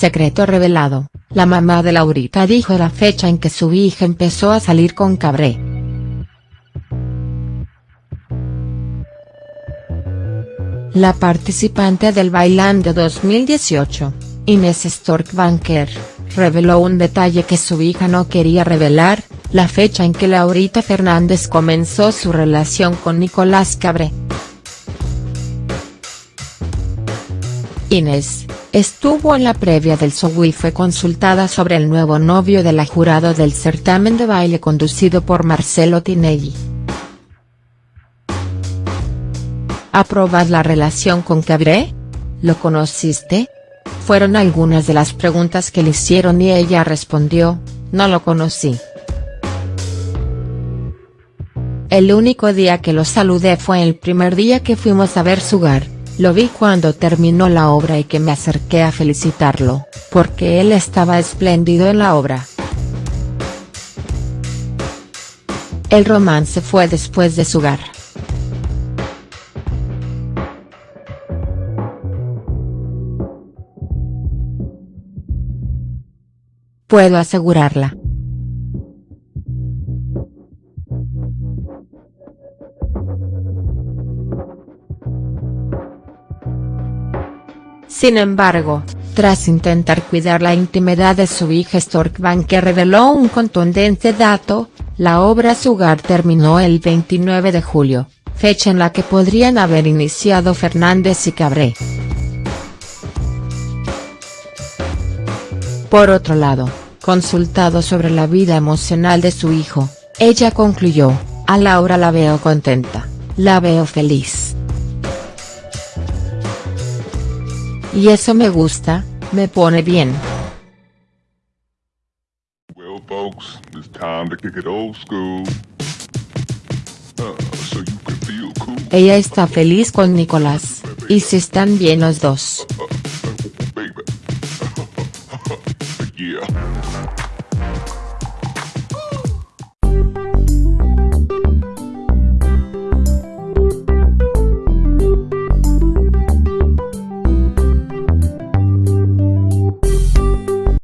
Secreto revelado, la mamá de Laurita dijo la fecha en que su hija empezó a salir con Cabré. La participante del Bailando 2018, Inés Stork Banker, reveló un detalle que su hija no quería revelar, la fecha en que Laurita Fernández comenzó su relación con Nicolás Cabré. Inés, estuvo en la previa del show y fue consultada sobre el nuevo novio de la jurado del certamen de baile conducido por Marcelo Tinelli. ¿Aprobas la relación con Cabré? ¿Lo conociste? Fueron algunas de las preguntas que le hicieron y ella respondió, no lo conocí. El único día que lo saludé fue el primer día que fuimos a ver su hogar. Lo vi cuando terminó la obra y que me acerqué a felicitarlo, porque él estaba espléndido en la obra. El romance fue después de su hogar. Puedo asegurarla. Sin embargo, tras intentar cuidar la intimidad de su hija Stork que reveló un contundente dato, la obra Sugar terminó el 29 de julio, fecha en la que podrían haber iniciado Fernández y Cabré. Por otro lado, consultado sobre la vida emocional de su hijo, ella concluyó, a Laura la veo contenta, la veo feliz. Y eso me gusta, me pone bien. Ella está feliz con Nicolás, y se están bien los dos. Baby.